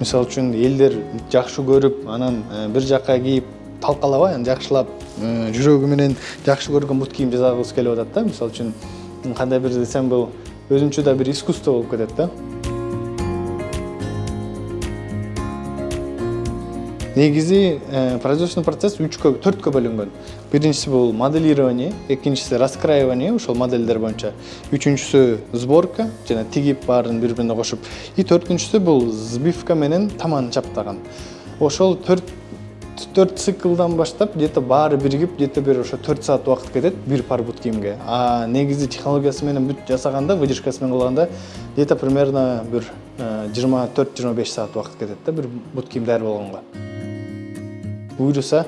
мисалы үчүн элдер жакшы көрүп анан бир жакка кийип талкалабай анан жакшылап жүрөгү менен жакшы көргөн бут кийим жасагыбыз келип атат да мисалы үчүн кандай бир десем бул өзүнчө да бир искусство болуп кетет да негизи производственный процесс үчкө төрткө бөлүнгөн. Биринчиси бул моделирование экинчиси раскраивание ошол модельдер боюнча үчүнчүсү сборка жана тигип баарын бири бирине кошуп и төртүнчүсү бул сбивка менен таман чаптаган ошол төрт төрт циклдан баштап где то баары биригип где то бир ошо төрт саат убакыт кетет бир пар бут кийимге а негизи технологиясы менен бүт жасаганда выдержкасы менен кылганда где то примерно бир жыйырма төрт жыйырма беш саат убакыт кетет да бир бут кийим даяр болгонго. Буюрса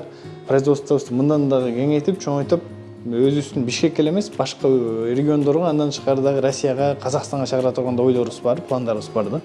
производствобузду мындан дагы кеңейтип чоңойтуп өзүбүздүн бишкекке эле эмес башка региондорго андан тышкары дагы россияга казакстанга чыгара турган да ойлорубуз бар пландарыбыз бар да.